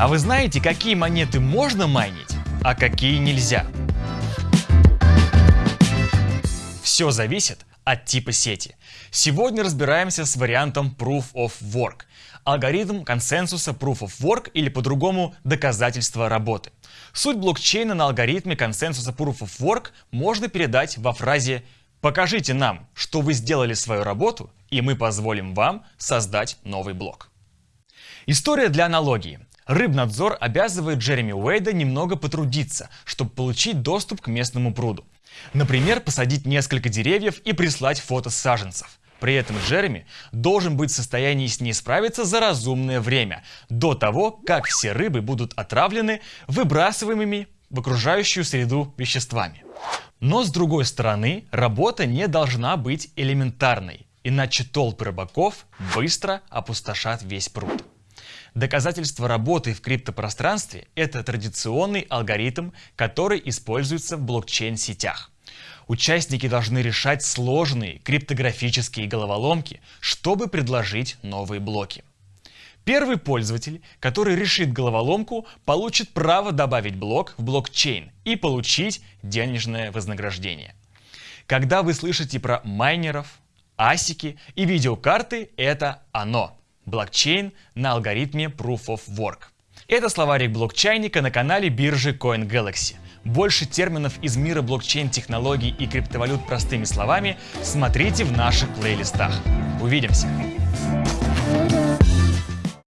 А вы знаете, какие монеты можно майнить, а какие нельзя? Все зависит от типа сети. Сегодня разбираемся с вариантом Proof of Work. Алгоритм консенсуса Proof of Work или по-другому доказательство работы. Суть блокчейна на алгоритме консенсуса Proof of Work можно передать во фразе «Покажите нам, что вы сделали свою работу, и мы позволим вам создать новый блок». История для аналогии. Рыбнадзор обязывает Джереми Уэйда немного потрудиться, чтобы получить доступ к местному пруду. Например, посадить несколько деревьев и прислать фото саженцев. При этом Джереми должен быть в состоянии с ней справиться за разумное время, до того, как все рыбы будут отравлены выбрасываемыми в окружающую среду веществами. Но с другой стороны, работа не должна быть элементарной, иначе толпы рыбаков быстро опустошат весь пруд. Доказательство работы в криптопространстве – это традиционный алгоритм, который используется в блокчейн-сетях. Участники должны решать сложные криптографические головоломки, чтобы предложить новые блоки. Первый пользователь, который решит головоломку, получит право добавить блок в блокчейн и получить денежное вознаграждение. Когда вы слышите про майнеров, асики и видеокарты, это оно блокчейн на алгоритме Proof of Work. Это словарик блокчайника на канале биржи CoinGalaxy. Больше терминов из мира блокчейн-технологий и криптовалют простыми словами смотрите в наших плейлистах. Увидимся!